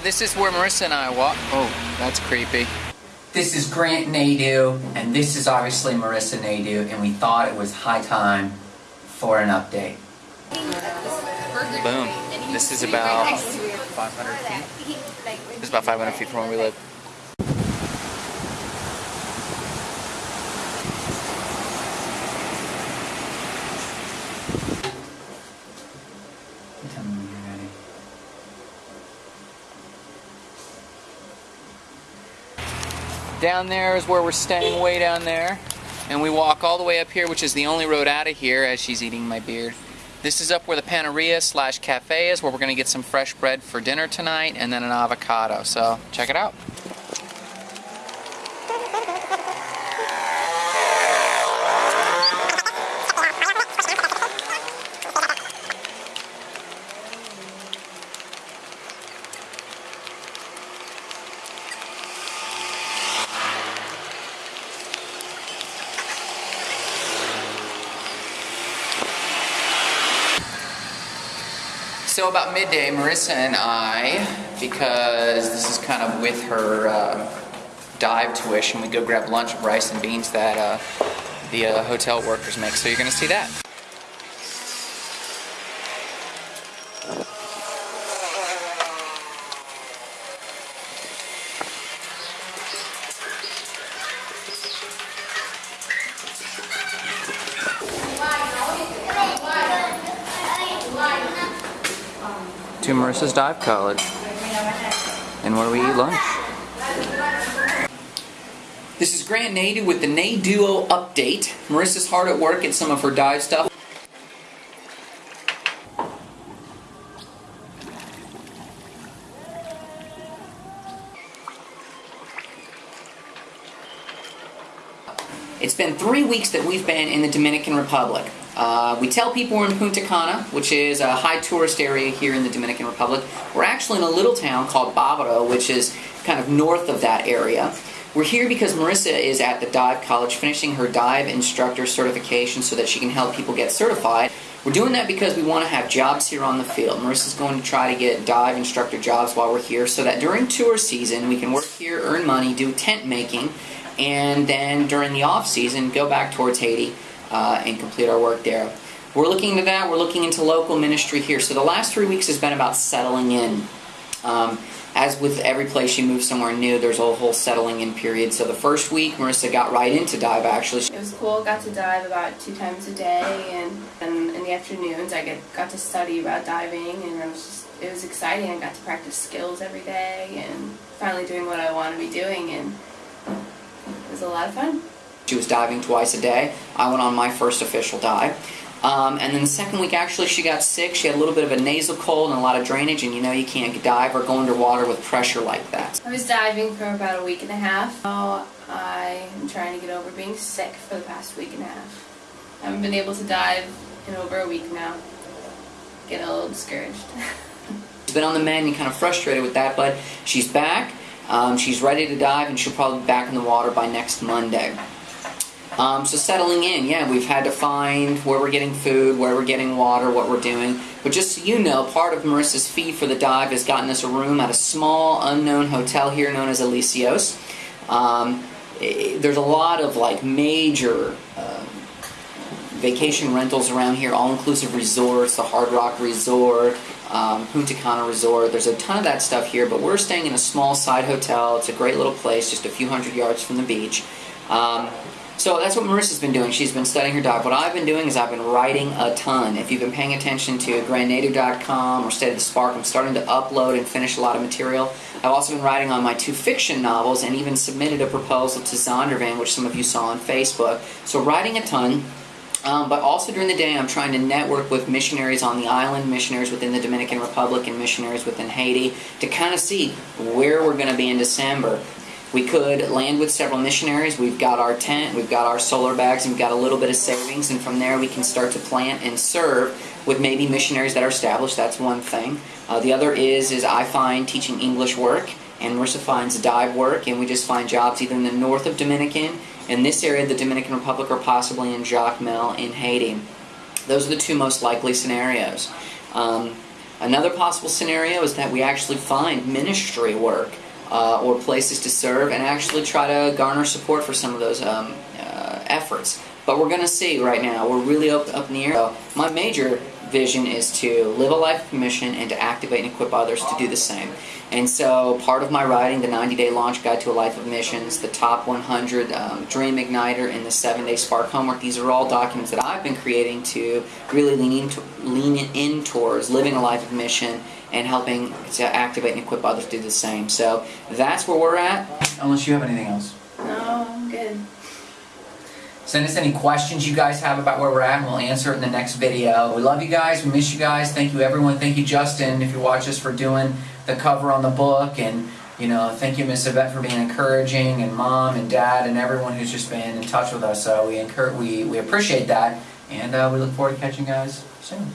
This is where Marissa and I walk. Oh, that's creepy. This is Grant Nadu, and this is obviously Marissa Nadu, and we thought it was high time for an update. Boom. This is about 500 feet. This is about 500 feet from where we live. Tell me when you're ready. Down there is where we're staying, way down there. And we walk all the way up here, which is the only road out of here, as she's eating my beard. This is up where the panadería slash cafe is, where we're going to get some fresh bread for dinner tonight, and then an avocado. So check it out. So about midday, Marissa and I, because this is kind of with her uh, dive tuition, we go grab lunch of rice and beans that uh, the uh, hotel workers make. So you're going to see that. To Marissa's Dive College. And where we eat lunch. This is Grant Nadu with the Naduo update. Marissa's hard at work at some of her dive stuff. It's been three weeks that we've been in the Dominican Republic. Uh, we tell people we're in Punta Cana, which is a high tourist area here in the Dominican Republic. We're actually in a little town called Bávaro, which is kind of north of that area. We're here because Marissa is at the dive college finishing her dive instructor certification so that she can help people get certified. We're doing that because we want to have jobs here on the field. Marissa's going to try to get dive instructor jobs while we're here so that during tour season we can work here, earn money, do tent making, and then during the off season go back towards Haiti uh, and complete our work there. We're looking into that. We're looking into local ministry here. So the last three weeks has been about settling in. Um, as with every place you move somewhere new, there's a whole settling in period. So the first week, Marissa got right into dive actually. It was cool. Got to dive about two times a day, and then in the afternoons, I get, got to study about diving, and it was just it was exciting. I got to practice skills every day, and finally doing what I want to be doing, and it was a lot of fun. She was diving twice a day. I went on my first official dive. Um, and then the second week, actually, she got sick. She had a little bit of a nasal cold and a lot of drainage, and you know you can't dive or go underwater with pressure like that. I was diving for about a week and a half. Now I am trying to get over being sick for the past week and a half. I haven't been able to dive in over a week now. Getting a little discouraged. She's been on the mend and kind of frustrated with that, but she's back. Um, she's ready to dive, and she'll probably be back in the water by next Monday. Um, so settling in, yeah, we've had to find where we're getting food, where we're getting water, what we're doing. But just so you know, part of Marissa's fee for the dive has gotten us a room at a small, unknown hotel here known as Alicios. Um, eh, there's a lot of like major um, vacation rentals around here, all-inclusive resorts, the Hard Rock Resort, um, Punta Cana Resort. There's a ton of that stuff here, but we're staying in a small side hotel. It's a great little place, just a few hundred yards from the beach. Um, so that's what Marissa's been doing. She's been studying her dive. What I've been doing is I've been writing a ton. If you've been paying attention to grandnative.com or State of the Spark, I'm starting to upload and finish a lot of material. I've also been writing on my two fiction novels and even submitted a proposal to Zondervan, which some of you saw on Facebook. So writing a ton. Um, but also during the day, I'm trying to network with missionaries on the island, missionaries within the Dominican Republic, and missionaries within Haiti to kind of see where we're going to be in December. We could land with several missionaries. We've got our tent, we've got our solar bags, and we've got a little bit of savings, and from there we can start to plant and serve with maybe missionaries that are established. That's one thing. Uh, the other is is I find teaching English work, and Marissa finds dive work, and we just find jobs either in the north of Dominican, in this area the Dominican Republic, or possibly in Jacmel in Haiti. Those are the two most likely scenarios. Um, Another possible scenario is that we actually find ministry work uh, or places to serve and actually try to garner support for some of those um, uh, efforts. But we're going to see right now. We're really up, up in the air. So my major vision is to live a life of mission and to activate and equip others to do the same. And so part of my writing, the 90 Day Launch Guide to a Life of Missions, the Top 100 um, Dream Igniter, and the 7 Day Spark Homework, these are all documents that I've been creating to really lean, into, lean in towards living a life of mission and helping to activate and equip others to do the same. So that's where we're at. Unless you have anything else. Send us any questions you guys have about where we're at, and we'll answer it in the next video. We love you guys. We miss you guys. Thank you, everyone. Thank you, Justin, if you watch us for doing the cover on the book. And, you know, thank you, Miss Yvette, for being encouraging, and Mom and Dad, and everyone who's just been in touch with us. So we, encourage, we, we appreciate that, and uh, we look forward to catching you guys soon.